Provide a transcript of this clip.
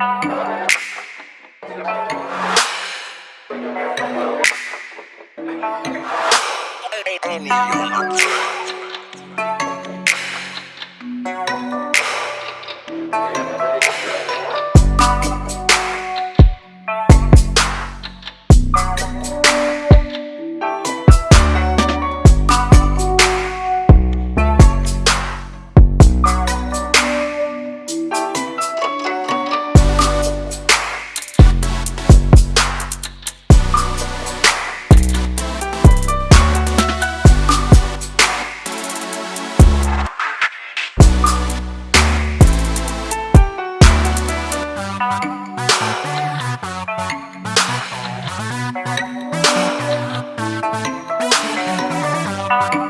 Only you. Bye.